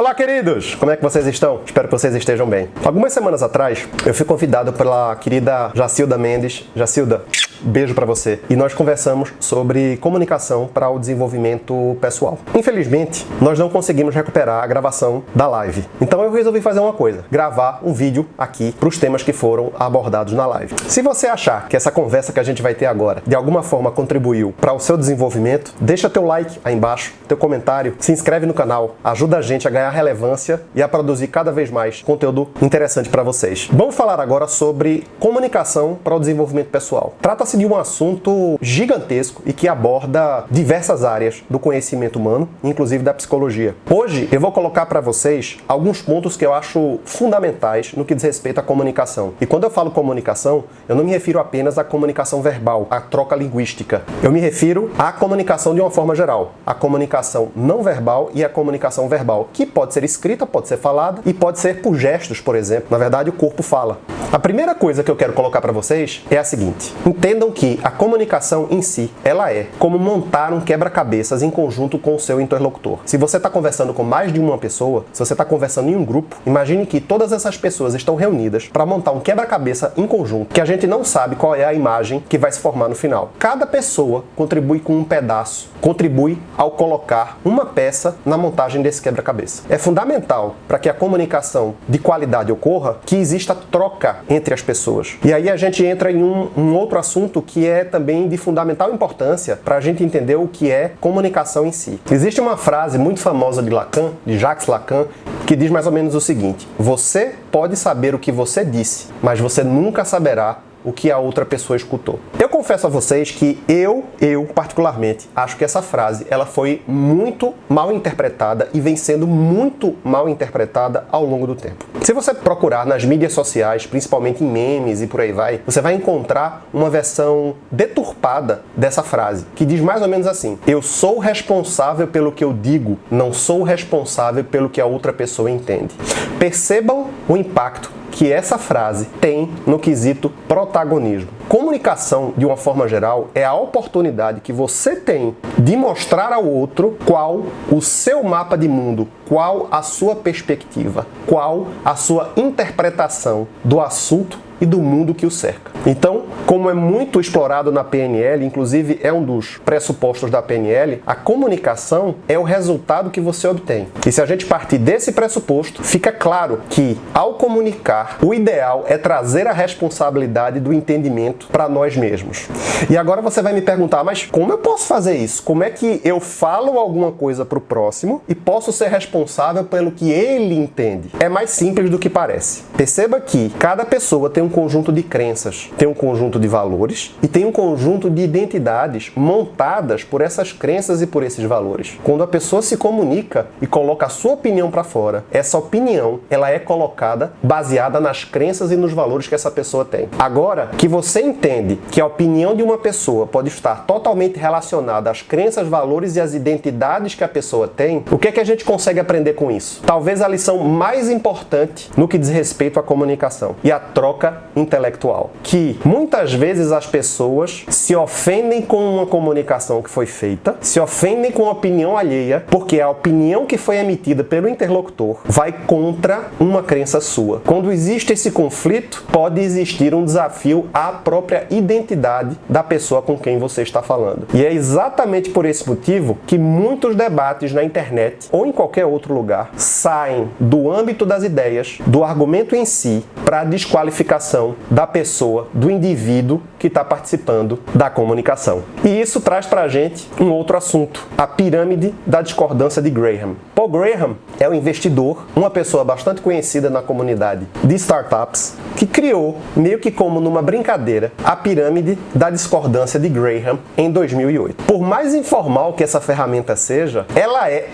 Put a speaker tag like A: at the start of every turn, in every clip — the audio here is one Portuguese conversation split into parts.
A: Olá, queridos! Como é que vocês estão? Espero que vocês estejam bem. Algumas semanas atrás, eu fui convidado pela querida Jacilda Mendes. Jacilda, beijo para você. E nós conversamos sobre comunicação para o desenvolvimento pessoal. Infelizmente, nós não conseguimos recuperar a gravação da live. Então eu resolvi fazer uma coisa, gravar um vídeo aqui para os temas que foram abordados na live. Se você achar que essa conversa que a gente vai ter agora de alguma forma contribuiu para o seu desenvolvimento, deixa teu like aí embaixo, teu comentário, se inscreve no canal, ajuda a gente a ganhar relevância e a produzir cada vez mais conteúdo interessante para vocês. Vamos falar agora sobre comunicação para o desenvolvimento pessoal. Trata-se Trata-se de um assunto gigantesco e que aborda diversas áreas do conhecimento humano, inclusive da psicologia. Hoje eu vou colocar para vocês alguns pontos que eu acho fundamentais no que diz respeito à comunicação. E quando eu falo comunicação, eu não me refiro apenas à comunicação verbal, à troca linguística. Eu me refiro à comunicação de uma forma geral, a comunicação não verbal e a comunicação verbal, que pode ser escrita, pode ser falada e pode ser por gestos, por exemplo. Na verdade, o corpo fala. A primeira coisa que eu quero colocar para vocês é a seguinte: entendam que a comunicação em si, ela é como montar um quebra-cabeças em conjunto com o seu interlocutor. Se você está conversando com mais de uma pessoa, se você está conversando em um grupo, imagine que todas essas pessoas estão reunidas para montar um quebra-cabeça em conjunto, que a gente não sabe qual é a imagem que vai se formar no final. Cada pessoa contribui com um pedaço, contribui ao colocar uma peça na montagem desse quebra-cabeça. É fundamental para que a comunicação de qualidade ocorra que exista troca entre as pessoas. E aí a gente entra em um, um outro assunto que é também de fundamental importância para a gente entender o que é comunicação em si. Existe uma frase muito famosa de Lacan, de Jacques Lacan, que diz mais ou menos o seguinte: Você pode saber o que você disse, mas você nunca saberá o que a outra pessoa escutou. Eu confesso a vocês que eu, eu particularmente, acho que essa frase ela foi muito mal interpretada e vem sendo muito mal interpretada ao longo do tempo. Se você procurar nas mídias sociais, principalmente em memes e por aí vai, você vai encontrar uma versão deturpada dessa frase, que diz mais ou menos assim: Eu sou responsável pelo que eu digo, não sou responsável pelo que a outra pessoa entende. Percebam o impacto que essa frase tem no quesito protagonismo. Comunicação, de uma forma geral, é a oportunidade que você tem de mostrar ao outro qual o seu mapa de mundo, qual a sua perspectiva, qual a sua interpretação do assunto e do mundo que o cerca. Então, como é muito explorado na PNL, inclusive é um dos pressupostos da PNL, a comunicação é o resultado que você obtém. E se a gente partir desse pressuposto, fica claro que ao comunicar, o ideal é trazer a responsabilidade do entendimento para nós mesmos. E agora você vai me perguntar, mas como eu posso fazer isso? Como é que eu falo alguma coisa para o próximo e posso ser responsável pelo que ele entende? É mais simples do que parece. Perceba que cada pessoa tem um conjunto de crenças, tem um conjunto de valores e tem um conjunto de identidades montadas por essas crenças e por esses valores. Quando a pessoa se comunica e coloca a sua opinião para fora, essa opinião ela é colocada baseada nas crenças e nos valores que essa pessoa tem. Agora que você entende que a opinião de uma pessoa pode estar totalmente relacionada às crenças, valores e às identidades que a pessoa tem, o que é que a gente consegue aprender com isso? Talvez a lição mais importante no que diz respeito à comunicação e à troca intelectual. Que muitas vezes as pessoas se ofendem com uma comunicação que foi feita, se ofendem com a opinião alheia, porque a opinião que foi emitida pelo interlocutor vai contra uma crença sua. Quando existe esse conflito, pode existir um desafio à própria identidade da pessoa com quem você está falando. E é exatamente por esse motivo que muitos debates na internet ou em qualquer outro lugar saem do âmbito das ideias, do argumento em si, para desqualificação da pessoa, do indivíduo que está participando da comunicação. E isso traz para a gente um outro assunto, a pirâmide da discordância de Graham. Paul Graham é um investidor, uma pessoa bastante conhecida na comunidade de startups, que criou, meio que como numa brincadeira, a pirâmide da discordância de Graham em 2008. Por mais informal que essa ferramenta seja, ela é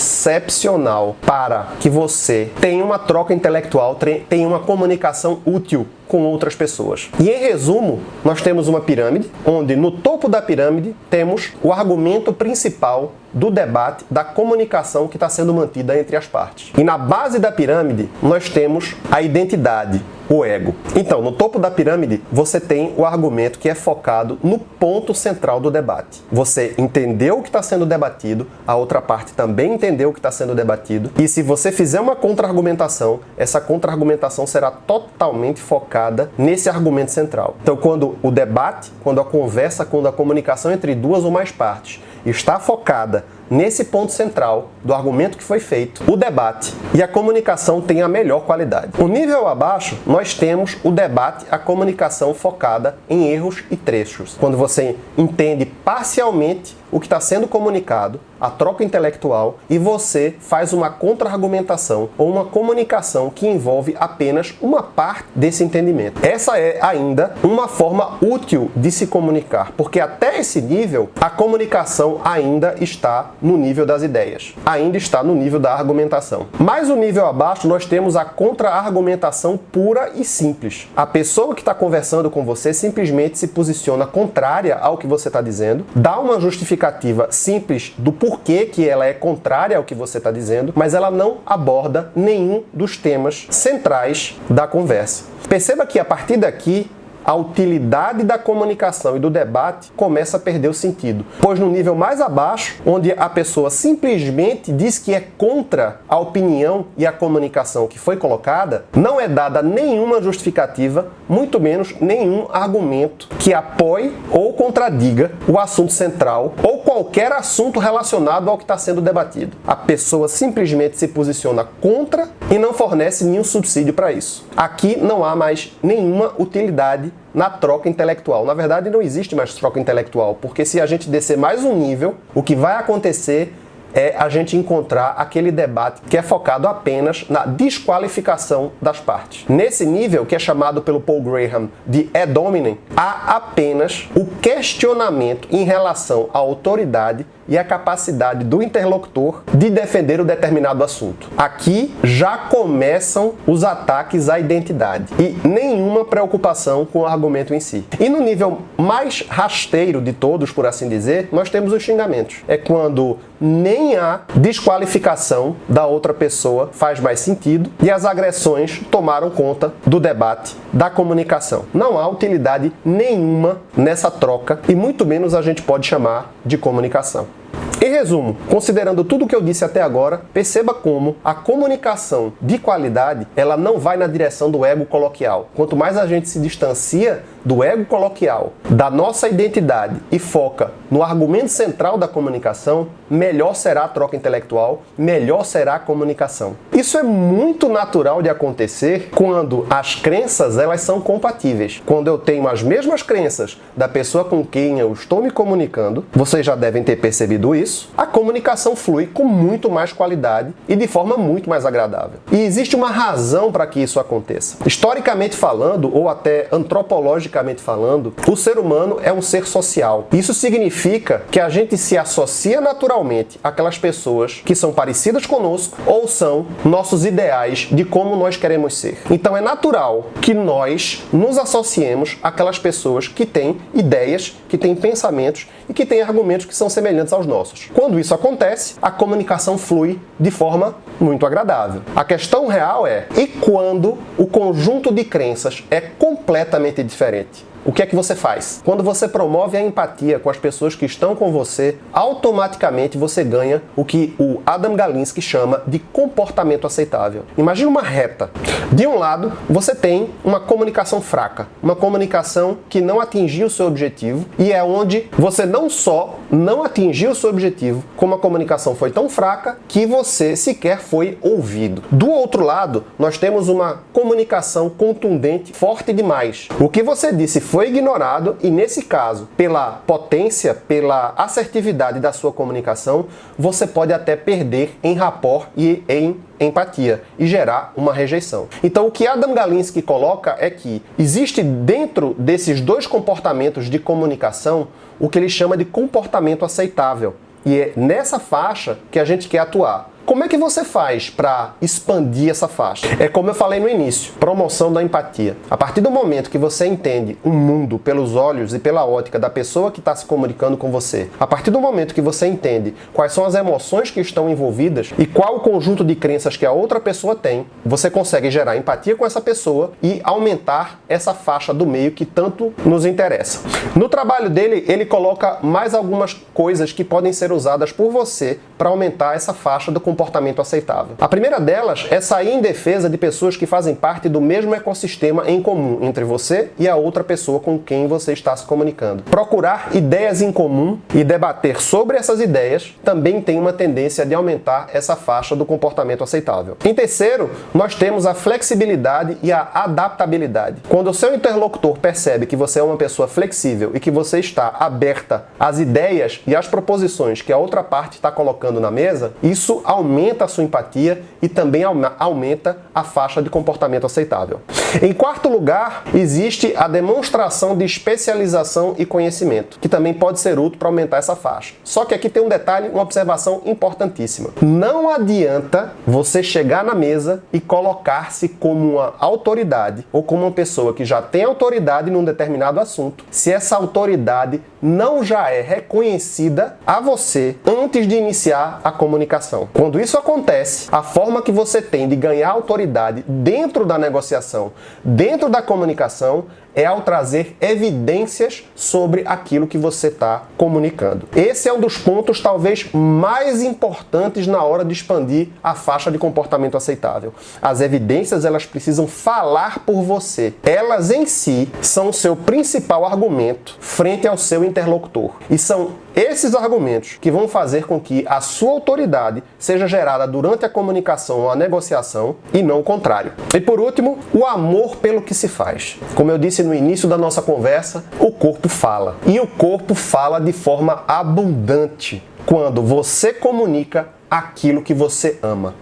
A: excepcional para que você tenha uma troca intelectual, tenha uma comunicação útil com outras pessoas. E em resumo, nós temos uma pirâmide, onde no topo da pirâmide temos o argumento principal do debate, da comunicação que está sendo mantida entre as partes. E na base da pirâmide, nós temos a identidade, o ego. Então, no topo da pirâmide, você tem o argumento que é focado no ponto central do debate. Você entendeu o que está sendo debatido, a outra parte também entendeu o que está sendo debatido, e se você fizer uma contra-argumentação, essa contra-argumentação será totalmente focada nesse argumento central. Então, quando o debate, quando a conversa, quando a comunicação entre duas ou mais partes está focada nesse ponto central do argumento que foi feito, o debate e a comunicação tem a melhor qualidade. O nível abaixo, nós temos o debate, a comunicação focada em erros e trechos. Quando você entende parcialmente o que está sendo comunicado, a troca intelectual, e você faz uma contra-argumentação ou uma comunicação que envolve apenas uma parte desse entendimento. Essa é ainda uma forma útil de se comunicar, porque até esse nível a comunicação ainda está no nível das ideias, ainda está no nível da argumentação. Mais um nível abaixo nós temos a contra-argumentação pura e simples. A pessoa que está conversando com você simplesmente se posiciona contrária ao que você está dizendo, dá uma justificativa simples do porquê que ela é contrária ao que você está dizendo, mas ela não aborda nenhum dos temas centrais da conversa. Perceba que a partir daqui a utilidade da comunicação e do debate começa a perder o sentido. Pois no nível mais abaixo, onde a pessoa simplesmente diz que é contra a opinião e a comunicação que foi colocada, não é dada nenhuma justificativa, muito menos nenhum argumento que apoie ou contradiga o assunto central ou qualquer assunto relacionado ao que está sendo debatido. A pessoa simplesmente se posiciona contra e não fornece nenhum subsídio para isso. Aqui não há mais nenhuma utilidade na troca intelectual. Na verdade, não existe mais troca intelectual, porque se a gente descer mais um nível, o que vai acontecer é a gente encontrar aquele debate que é focado apenas na desqualificação das partes. Nesse nível, que é chamado pelo Paul Graham de ad hominem, há apenas o questionamento em relação à autoridade e a capacidade do interlocutor de defender o determinado assunto. Aqui já começam os ataques à identidade e nenhuma preocupação com o argumento em si. E no nível mais rasteiro de todos, por assim dizer, nós temos os xingamentos. É quando nem a desqualificação da outra pessoa faz mais sentido e as agressões tomaram conta do debate, da comunicação. Não há utilidade nenhuma nessa troca e muito menos a gente pode chamar de comunicação. Em resumo, considerando tudo o que eu disse até agora, perceba como a comunicação de qualidade ela não vai na direção do ego coloquial. Quanto mais a gente se distancia do ego coloquial, da nossa identidade e foca no argumento central da comunicação, melhor será a troca intelectual, melhor será a comunicação. Isso é muito natural de acontecer quando as crenças elas são compatíveis. Quando eu tenho as mesmas crenças da pessoa com quem eu estou me comunicando, vocês já devem ter percebido isso, a comunicação flui com muito mais qualidade e de forma muito mais agradável. E existe uma razão para que isso aconteça. Historicamente falando, ou até antropologicamente falando, o ser humano é um ser social. Isso significa que a gente se associa naturalmente àquelas pessoas que são parecidas conosco ou são nossos ideais de como nós queremos ser. Então é natural que nós nos associemos àquelas pessoas que têm ideias, que têm pensamentos e que têm argumentos que são semelhantes aos nossos. Quando isso acontece, a comunicação flui de forma muito agradável. A questão real é, e quando o conjunto de crenças é completamente diferente? O que é que você faz? Quando você promove a empatia com as pessoas que estão com você, automaticamente você ganha o que o Adam Galinsky chama de comportamento aceitável. Imagina uma reta. De um lado, você tem uma comunicação fraca, uma comunicação que não atingiu o seu objetivo e é onde você não só não atingiu o seu objetivo, como a comunicação foi tão fraca que você sequer foi ouvido. Do outro lado, nós temos uma comunicação contundente, forte demais. O que você disse foi ignorado e, nesse caso, pela potência, pela assertividade da sua comunicação, você pode até perder em rapport e em empatia e gerar uma rejeição. Então, o que Adam Galinsky coloca é que existe dentro desses dois comportamentos de comunicação o que ele chama de comportamento aceitável. E é nessa faixa que a gente quer atuar como é que você faz para expandir essa faixa? É como eu falei no início, promoção da empatia. A partir do momento que você entende o um mundo pelos olhos e pela ótica da pessoa que está se comunicando com você, a partir do momento que você entende quais são as emoções que estão envolvidas e qual o conjunto de crenças que a outra pessoa tem, você consegue gerar empatia com essa pessoa e aumentar essa faixa do meio que tanto nos interessa. No trabalho dele, ele coloca mais algumas coisas que podem ser usadas por você para aumentar essa faixa do comportamento aceitável. A primeira delas é sair em defesa de pessoas que fazem parte do mesmo ecossistema em comum entre você e a outra pessoa com quem você está se comunicando. Procurar ideias em comum e debater sobre essas ideias também tem uma tendência de aumentar essa faixa do comportamento aceitável. Em terceiro, nós temos a flexibilidade e a adaptabilidade. Quando o seu interlocutor percebe que você é uma pessoa flexível e que você está aberta às ideias e às proposições que a outra parte está colocando na mesa, isso aumenta a sua empatia e também aumenta a faixa de comportamento aceitável. Em quarto lugar, existe a demonstração de especialização e conhecimento, que também pode ser útil para aumentar essa faixa. Só que aqui tem um detalhe, uma observação importantíssima. Não adianta você chegar na mesa e colocar-se como uma autoridade ou como uma pessoa que já tem autoridade num determinado assunto, se essa autoridade não já é reconhecida a você antes de iniciar a comunicação. Isso acontece, a forma que você tem de ganhar autoridade dentro da negociação, dentro da comunicação, é ao trazer evidências sobre aquilo que você está comunicando. Esse é um dos pontos talvez mais importantes na hora de expandir a faixa de comportamento aceitável. As evidências elas precisam falar por você. Elas em si são o seu principal argumento frente ao seu interlocutor. E são esses argumentos que vão fazer com que a sua autoridade seja gerada durante a comunicação ou a negociação e não o contrário. E por último, o amor pelo que se faz. Como eu disse no início da nossa conversa, o corpo fala. E o corpo fala de forma abundante quando você comunica aquilo que você ama.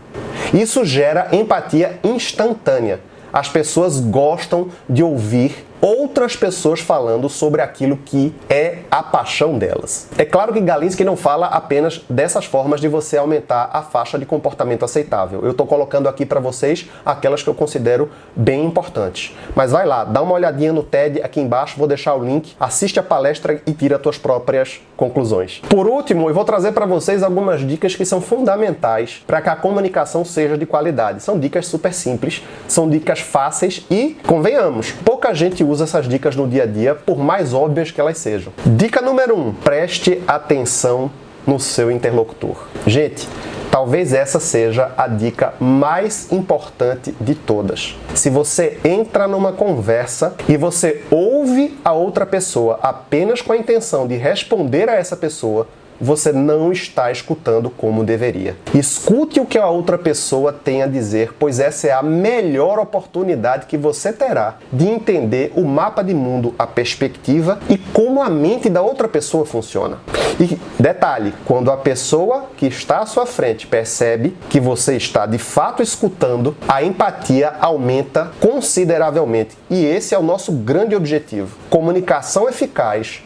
A: Isso gera empatia instantânea. As pessoas gostam de ouvir outras pessoas falando sobre aquilo que é a paixão delas. É claro que Galinsky não fala apenas dessas formas de você aumentar a faixa de comportamento aceitável. Eu estou colocando aqui para vocês aquelas que eu considero bem importantes. Mas vai lá, dá uma olhadinha no TED aqui embaixo, vou deixar o link, assiste a palestra e tira suas próprias conclusões. Por último, eu vou trazer para vocês algumas dicas que são fundamentais para que a comunicação seja de qualidade. São dicas super simples, são dicas fáceis e, convenhamos, pouca gente usa essas dicas no dia a dia, por mais óbvias que elas sejam. Dica número 1. Um, preste atenção no seu interlocutor. Gente, Talvez essa seja a dica mais importante de todas. Se você entra numa conversa e você ouve a outra pessoa apenas com a intenção de responder a essa pessoa, você não está escutando como deveria. Escute o que a outra pessoa tem a dizer, pois essa é a melhor oportunidade que você terá de entender o mapa de mundo, a perspectiva e como a mente da outra pessoa funciona. E detalhe, quando a pessoa que está à sua frente percebe que você está de fato escutando, a empatia aumenta consideravelmente. E esse é o nosso grande objetivo. Comunicação eficaz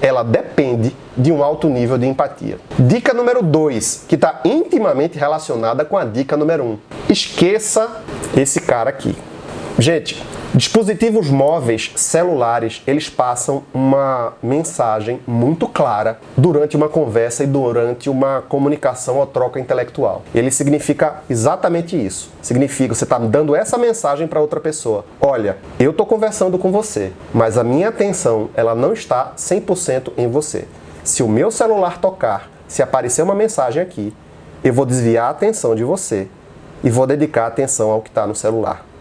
A: ela depende de um alto nível de empatia. Dica número 2, que está intimamente relacionada com a dica número 1. Um. Esqueça esse cara aqui. Gente, dispositivos móveis, celulares, eles passam uma mensagem muito clara durante uma conversa e durante uma comunicação ou troca intelectual. Ele significa exatamente isso. Significa você está dando essa mensagem para outra pessoa. Olha, eu estou conversando com você, mas a minha atenção ela não está 100% em você. Se o meu celular tocar, se aparecer uma mensagem aqui, eu vou desviar a atenção de você e vou dedicar atenção ao que está no celular.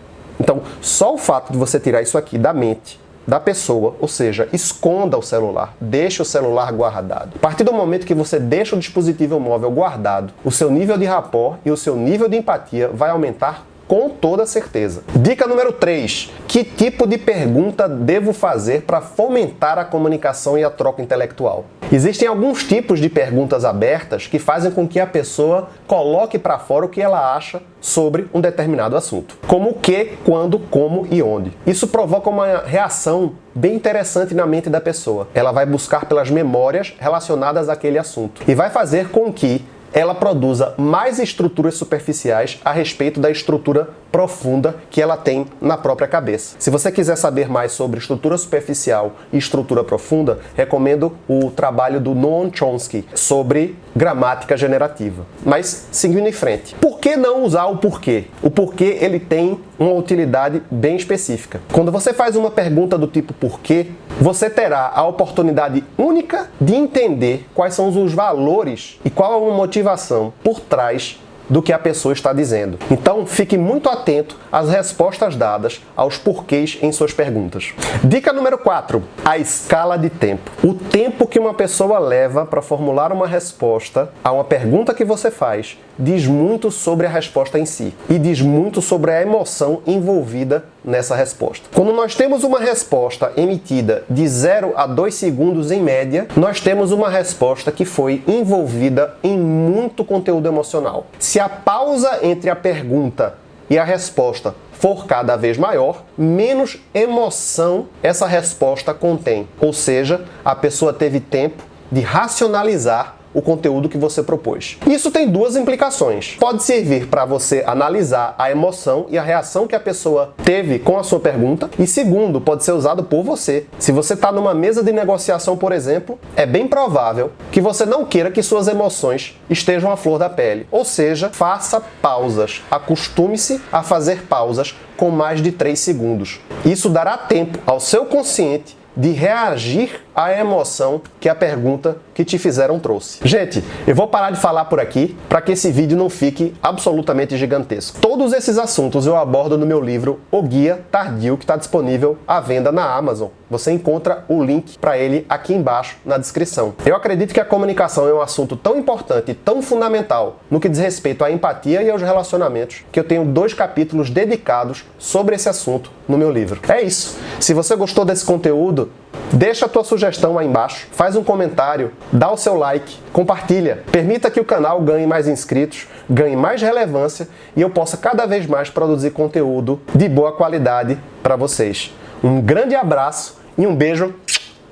A: Então, só o fato de você tirar isso aqui da mente da pessoa, ou seja, esconda o celular, deixe o celular guardado. A partir do momento que você deixa o dispositivo móvel guardado, o seu nível de rapport e o seu nível de empatia vai aumentar com toda certeza. Dica número 3. Que tipo de pergunta devo fazer para fomentar a comunicação e a troca intelectual? Existem alguns tipos de perguntas abertas que fazem com que a pessoa coloque para fora o que ela acha sobre um determinado assunto. Como o que, quando, como e onde. Isso provoca uma reação bem interessante na mente da pessoa. Ela vai buscar pelas memórias relacionadas àquele assunto e vai fazer com que ela produza mais estruturas superficiais a respeito da estrutura profunda que ela tem na própria cabeça. Se você quiser saber mais sobre estrutura superficial e estrutura profunda, recomendo o trabalho do Noam Chomsky sobre gramática generativa. Mas seguindo em frente, por que não usar o porquê? O porquê ele tem uma utilidade bem específica. Quando você faz uma pergunta do tipo porquê, você terá a oportunidade única de entender quais são os valores e qual é a motivação por trás do que a pessoa está dizendo. Então, fique muito atento às respostas dadas aos porquês em suas perguntas. Dica número 4: a escala de tempo. O tempo que uma pessoa leva para formular uma resposta a uma pergunta que você faz diz muito sobre a resposta em si e diz muito sobre a emoção envolvida nessa resposta. Quando nós temos uma resposta emitida de 0 a 2 segundos em média, nós temos uma resposta que foi envolvida em muito conteúdo emocional. Se a pausa entre a pergunta e a resposta for cada vez maior, menos emoção essa resposta contém. Ou seja, a pessoa teve tempo de racionalizar o conteúdo que você propôs. Isso tem duas implicações. Pode servir para você analisar a emoção e a reação que a pessoa teve com a sua pergunta, e segundo, pode ser usado por você. Se você está numa mesa de negociação, por exemplo, é bem provável que você não queira que suas emoções estejam à flor da pele. Ou seja, faça pausas. Acostume-se a fazer pausas com mais de 3 segundos. Isso dará tempo ao seu consciente de reagir à emoção que a pergunta que te fizeram trouxe. Gente, eu vou parar de falar por aqui para que esse vídeo não fique absolutamente gigantesco. Todos esses assuntos eu abordo no meu livro O Guia Tardio, que está disponível à venda na Amazon. Você encontra o link para ele aqui embaixo na descrição. Eu acredito que a comunicação é um assunto tão importante tão fundamental no que diz respeito à empatia e aos relacionamentos, que eu tenho dois capítulos dedicados sobre esse assunto no meu livro. É isso. Se você gostou desse conteúdo, Deixa a tua sugestão aí embaixo, faz um comentário, dá o seu like, compartilha. Permita que o canal ganhe mais inscritos, ganhe mais relevância e eu possa cada vez mais produzir conteúdo de boa qualidade para vocês. Um grande abraço e um beijo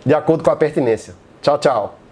A: de acordo com a pertinência. Tchau, tchau!